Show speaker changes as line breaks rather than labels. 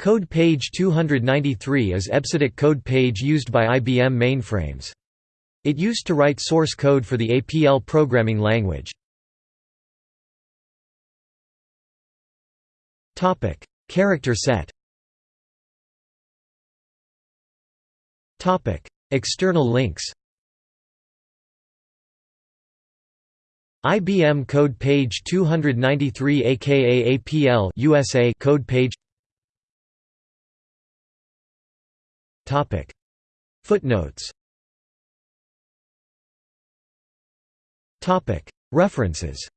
Code page 293 is EBCDIC code page used by IBM mainframes. It used to write source code for the APL programming language. Topic: Character set Topic: External links IBM code page 293 aka APL USA code page Footnotes. References